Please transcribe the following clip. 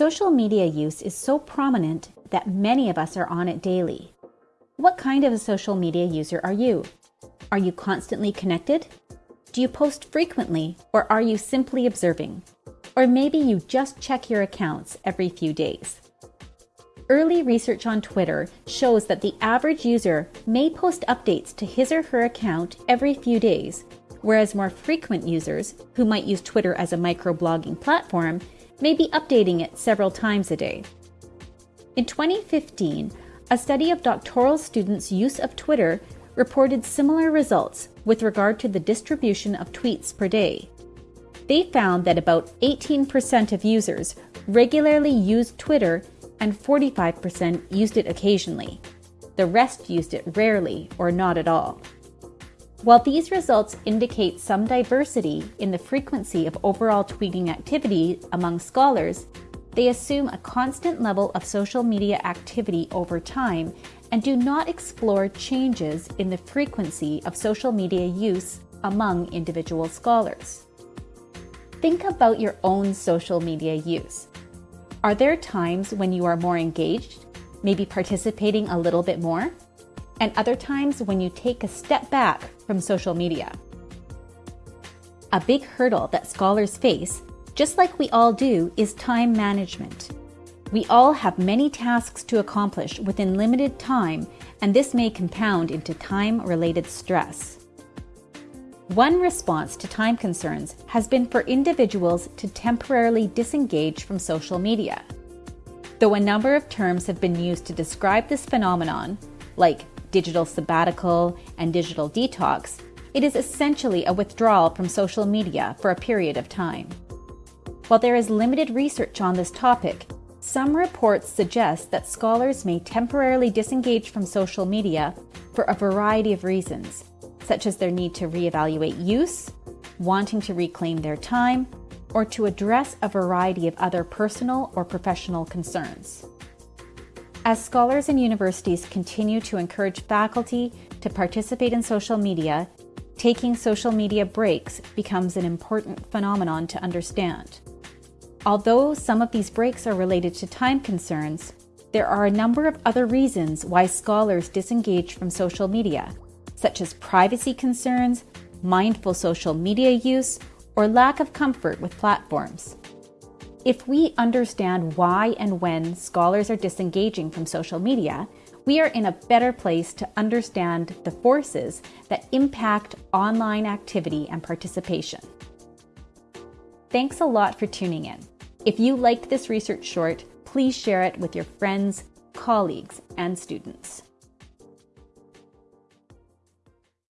Social media use is so prominent that many of us are on it daily. What kind of a social media user are you? Are you constantly connected? Do you post frequently or are you simply observing? Or maybe you just check your accounts every few days. Early research on Twitter shows that the average user may post updates to his or her account every few days, whereas more frequent users, who might use Twitter as a microblogging platform, may be updating it several times a day. In 2015, a study of doctoral students' use of Twitter reported similar results with regard to the distribution of tweets per day. They found that about 18% of users regularly used Twitter and 45% used it occasionally. The rest used it rarely or not at all. While these results indicate some diversity in the frequency of overall tweeting activity among scholars, they assume a constant level of social media activity over time and do not explore changes in the frequency of social media use among individual scholars. Think about your own social media use. Are there times when you are more engaged, maybe participating a little bit more? And other times when you take a step back from social media. A big hurdle that scholars face, just like we all do, is time management. We all have many tasks to accomplish within limited time, and this may compound into time-related stress. One response to time concerns has been for individuals to temporarily disengage from social media. Though a number of terms have been used to describe this phenomenon, like digital sabbatical, and digital detox, it is essentially a withdrawal from social media for a period of time. While there is limited research on this topic, some reports suggest that scholars may temporarily disengage from social media for a variety of reasons, such as their need to reevaluate use, wanting to reclaim their time, or to address a variety of other personal or professional concerns. As scholars and universities continue to encourage faculty to participate in social media, taking social media breaks becomes an important phenomenon to understand. Although some of these breaks are related to time concerns, there are a number of other reasons why scholars disengage from social media, such as privacy concerns, mindful social media use, or lack of comfort with platforms. If we understand why and when scholars are disengaging from social media, we are in a better place to understand the forces that impact online activity and participation. Thanks a lot for tuning in. If you liked this research short, please share it with your friends, colleagues, and students.